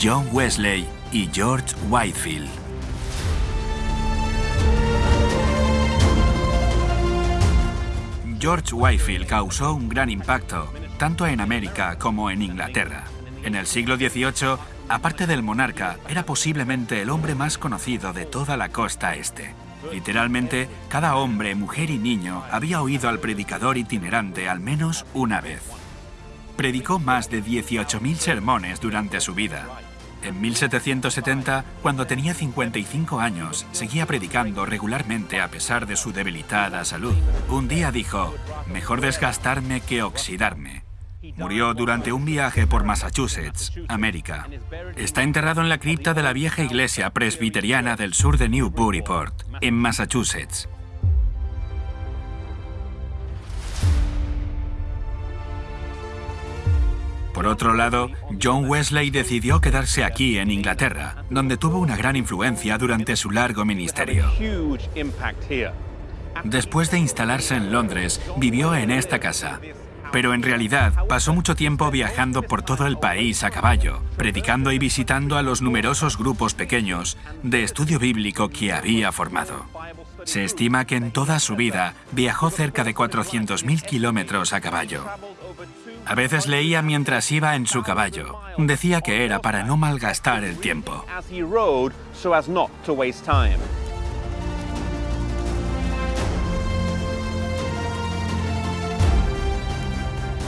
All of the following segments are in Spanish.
John Wesley y George Whitefield. George Whitefield causó un gran impacto, tanto en América como en Inglaterra. En el siglo XVIII, aparte del monarca, era posiblemente el hombre más conocido de toda la costa este. Literalmente, cada hombre, mujer y niño había oído al predicador itinerante al menos una vez. Predicó más de 18.000 sermones durante su vida. En 1770, cuando tenía 55 años, seguía predicando regularmente a pesar de su debilitada salud. Un día dijo, mejor desgastarme que oxidarme. Murió durante un viaje por Massachusetts, América. Está enterrado en la cripta de la vieja iglesia presbiteriana del sur de Newburyport, en Massachusetts. Por otro lado, John Wesley decidió quedarse aquí en Inglaterra, donde tuvo una gran influencia durante su largo ministerio. Después de instalarse en Londres, vivió en esta casa. Pero en realidad pasó mucho tiempo viajando por todo el país a caballo, predicando y visitando a los numerosos grupos pequeños de estudio bíblico que había formado. Se estima que en toda su vida viajó cerca de 400.000 kilómetros a caballo. A veces leía mientras iba en su caballo. Decía que era para no malgastar el tiempo.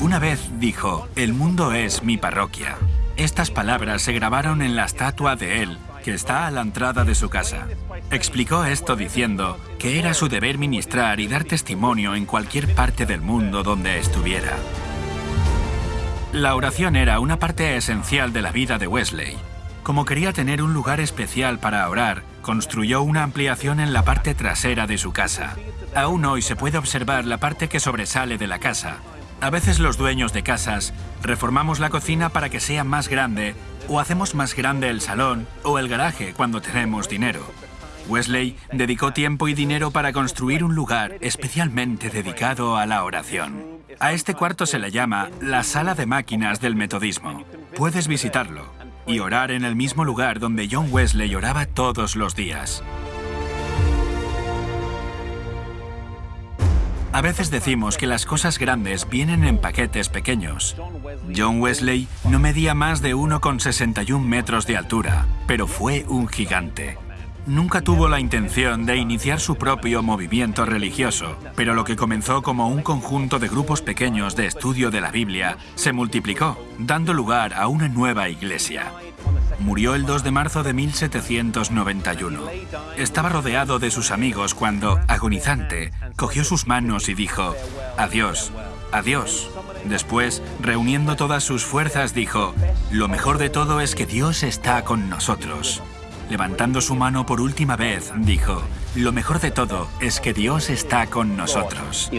Una vez dijo, el mundo es mi parroquia. Estas palabras se grabaron en la estatua de él, que está a la entrada de su casa. Explicó esto diciendo que era su deber ministrar y dar testimonio en cualquier parte del mundo donde estuviera. La oración era una parte esencial de la vida de Wesley. Como quería tener un lugar especial para orar, construyó una ampliación en la parte trasera de su casa. Aún hoy se puede observar la parte que sobresale de la casa. A veces los dueños de casas reformamos la cocina para que sea más grande o hacemos más grande el salón o el garaje cuando tenemos dinero. Wesley dedicó tiempo y dinero para construir un lugar especialmente dedicado a la oración. A este cuarto se le llama la sala de máquinas del metodismo. Puedes visitarlo y orar en el mismo lugar donde John Wesley oraba todos los días. A veces decimos que las cosas grandes vienen en paquetes pequeños. John Wesley no medía más de 1,61 metros de altura, pero fue un gigante. Nunca tuvo la intención de iniciar su propio movimiento religioso, pero lo que comenzó como un conjunto de grupos pequeños de estudio de la Biblia se multiplicó, dando lugar a una nueva iglesia. Murió el 2 de marzo de 1791. Estaba rodeado de sus amigos cuando, agonizante, cogió sus manos y dijo, Adiós, adiós. Después, reuniendo todas sus fuerzas, dijo, Lo mejor de todo es que Dios está con nosotros. Levantando su mano por última vez, dijo, Lo mejor de todo es que Dios está con nosotros.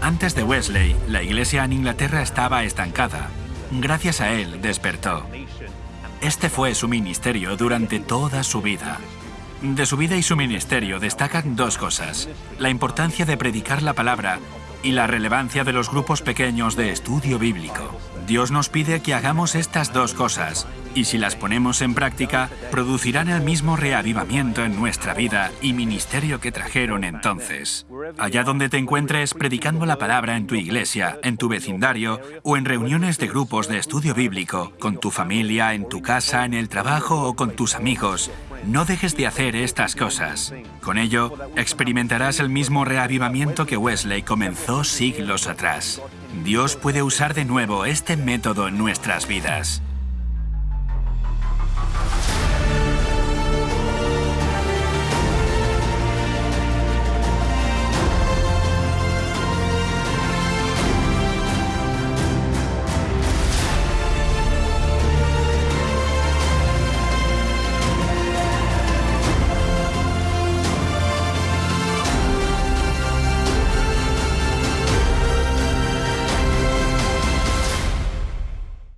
Antes de Wesley, la iglesia en Inglaterra estaba estancada. Gracias a él despertó. Este fue su ministerio durante toda su vida. De su vida y su ministerio destacan dos cosas. La importancia de predicar la palabra y la relevancia de los grupos pequeños de estudio bíblico. Dios nos pide que hagamos estas dos cosas, y si las ponemos en práctica, producirán el mismo reavivamiento en nuestra vida y ministerio que trajeron entonces. Allá donde te encuentres predicando la palabra en tu iglesia, en tu vecindario o en reuniones de grupos de estudio bíblico, con tu familia, en tu casa, en el trabajo o con tus amigos, no dejes de hacer estas cosas. Con ello, experimentarás el mismo reavivamiento que Wesley comenzó siglos atrás. Dios puede usar de nuevo este método en nuestras vidas.